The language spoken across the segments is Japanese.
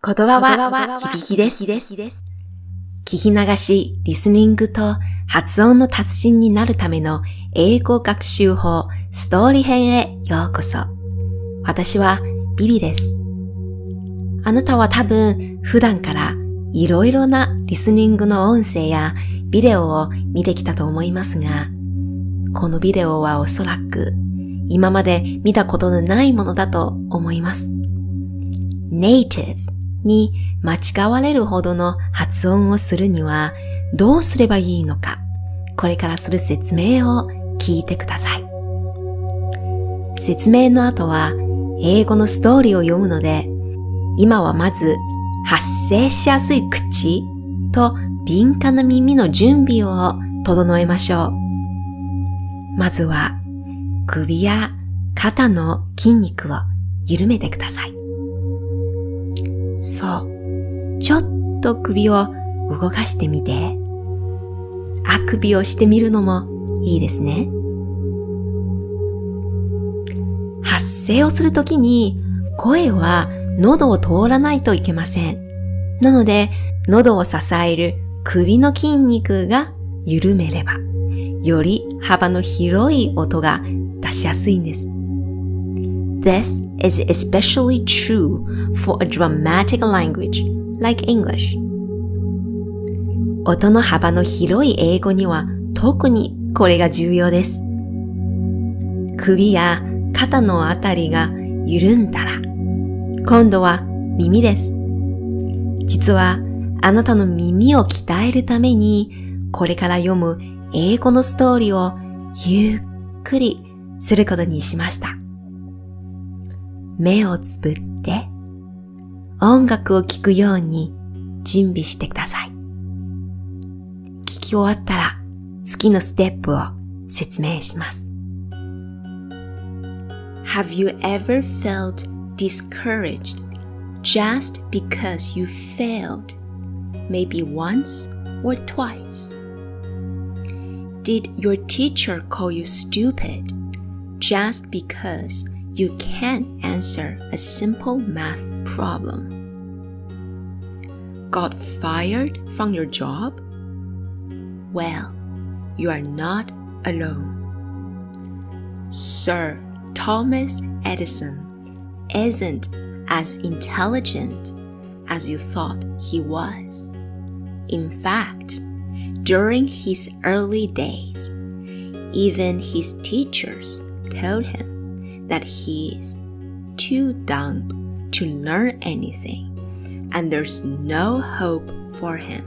言葉は響きです。聞き流し、リスニングと発音の達人になるための英語学習法ストーリー編へようこそ。私はビビです。あなたは多分普段からいろいろなリスニングの音声やビデオを見てきたと思いますが、このビデオはおそらく今まで見たことのないものだと思います。native に間違われるほどの発音をするにはどうすればいいのか、これからする説明を聞いてください。説明の後は英語のストーリーを読むので、今はまず発声しやすい口と敏感な耳の準備を整えましょう。まずは首や肩の筋肉を緩めてください。そう。ちょっと首を動かしてみて。あくびをしてみるのもいいですね。発声をするときに声は喉を通らないといけません。なので、喉を支える首の筋肉が緩めれば、より幅の広い音が出しやすいんです。This is especially true for a dramatic language like English. 音の幅の広い英語には特にこれが重要です。首や肩のあたりが緩んだら、今度は耳です。実はあなたの耳を鍛えるために、これから読む英語のストーリーをゆっくりすることにしました。目をつぶって音楽を聴くように準備してください。聞き終わったら次のステップを説明します。Have you ever felt discouraged just because you failed maybe once or twice? Did your teacher call you stupid just because you can't answer a simple math problem. Got fired from your job? Well, you are not alone. Sir Thomas Edison isn't as intelligent as you thought he was. In fact, during his early days, even his teachers told him that he is too dumb to learn anything and there's no hope for him.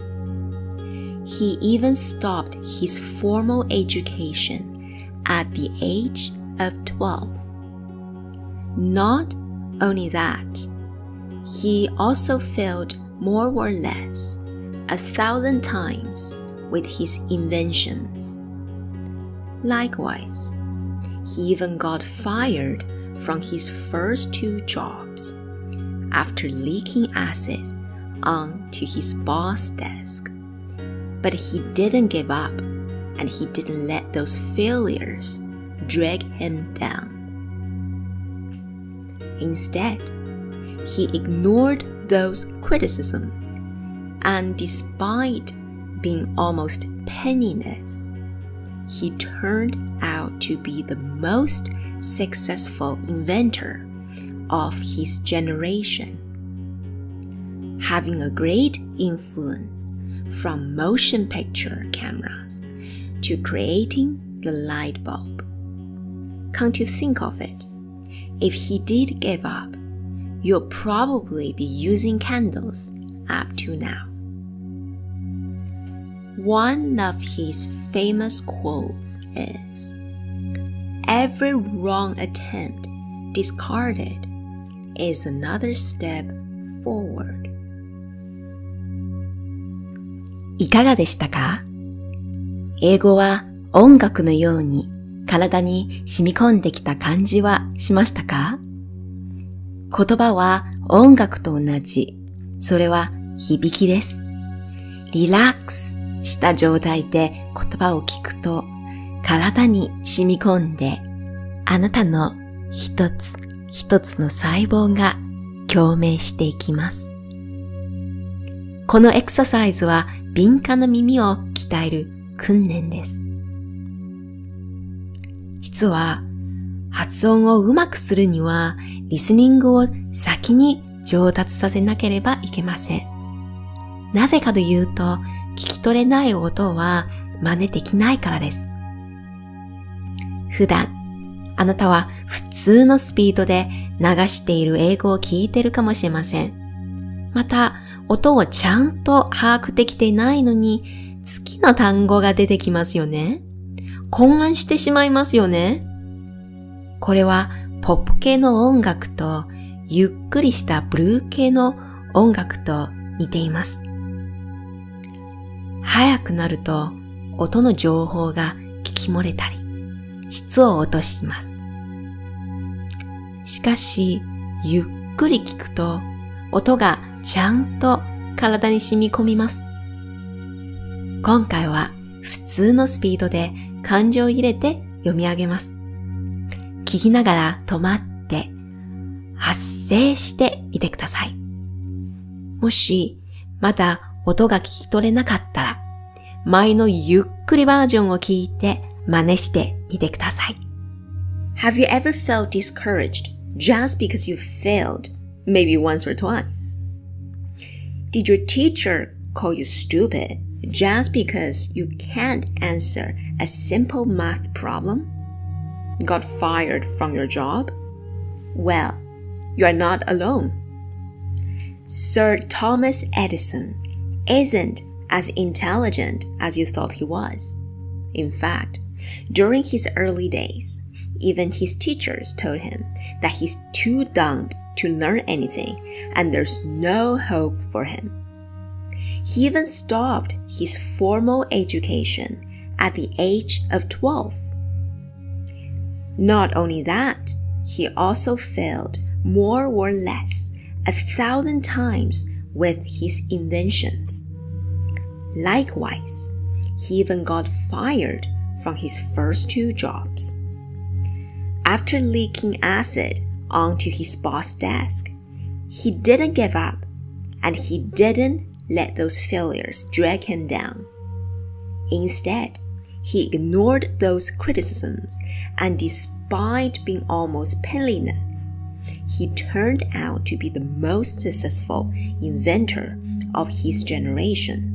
He even stopped his formal education at the age of 12. Not only that, he also failed more or less a thousand times with his inventions. Likewise, he even got fired from his first two jobs after leaking acid onto his boss' desk. But he didn't give up and he didn't let those failures drag him down. Instead, he ignored those criticisms and despite being almost penniless, he turned out to be the most successful inventor of his generation, having a great influence from motion picture cameras to creating the light bulb. Can't you think of it, if he did give up, you'll probably be using candles up to now. One of his famous quotes is Every wrong attempt discarded is another step forward. いかがでしたか英語は音楽のように体に染み込んできた感じはしましたか言葉は音楽と同じ。それは響きです。リラックスした状態で言葉を聞くと体に染み込んであなたの一つ一つの細胞が共鳴していきます。このエクササイズは敏感な耳を鍛える訓練です。実は、発音をうまくするには、リスニングを先に上達させなければいけません。なぜかというと、聞き取れない音は真似できないからです。普段、あなたは普通のスピードで流している英語を聞いてるかもしれません。また、音をちゃんと把握できていないのに、好きな単語が出てきますよね。混乱してしまいますよね。これはポップ系の音楽とゆっくりしたブルー系の音楽と似ています。早くなると音の情報が聞き漏れたり、質を落とします。しかし、ゆっくり聞くと音がちゃんと体に染み込みます。今回は普通のスピードで感情を入れて読み上げます。聞きながら止まって発声してみてください。もしまだ音が聞き取れなかった前のゆっくりバージョンを聞いて真似してみてください。Have you ever felt discouraged just because you failed, maybe once or twice? Did your teacher call you stupid just because you can't answer a simple math problem? Got fired from your job? Well, you are not alone. Sir Thomas Edison isn't as intelligent as you thought he was. In fact, during his early days, even his teachers told him that he's too dumb to learn anything and there's no hope for him. He even stopped his formal education at the age of 12. Not only that, he also failed more or less a thousand times with his inventions. Likewise, he even got fired from his first two jobs. After leaking acid onto his boss' desk, he didn't give up and he didn't let those failures drag him down. Instead, he ignored those criticisms and despite being almost penniless, he turned out to be the most successful inventor of his generation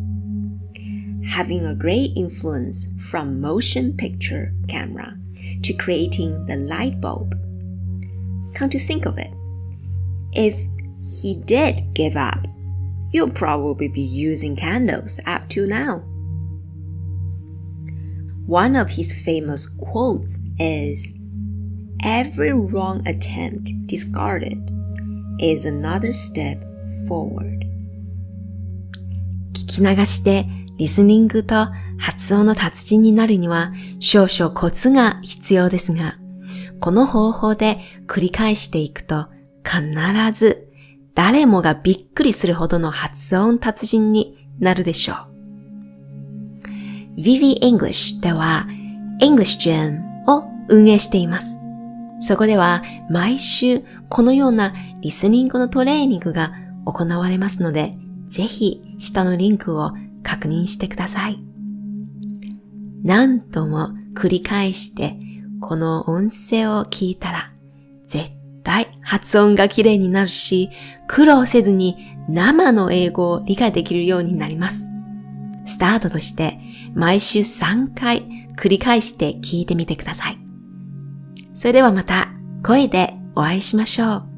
Having a great influence from motion picture camera to creating the light bulb. Come to think of it, if he did give up you'll probably be using candles up to now. One of his famous quotes is Every wrong attempt discarded is another step forward. 聞き流して リスニングと発音の達人になるには少々コツが必要ですが、この方法で繰り返していくと必ず誰もがびっくりするほどの発音達人になるでしょう。Vivi English では English Gym を運営しています。そこでは毎週このようなリスニングのトレーニングが行われますので、ぜひ下のリンクを確認してください。何度も繰り返してこの音声を聞いたら絶対発音が綺麗になるし、苦労せずに生の英語を理解できるようになります。スタートとして毎週3回繰り返して聞いてみてください。それではまた声でお会いしましょう。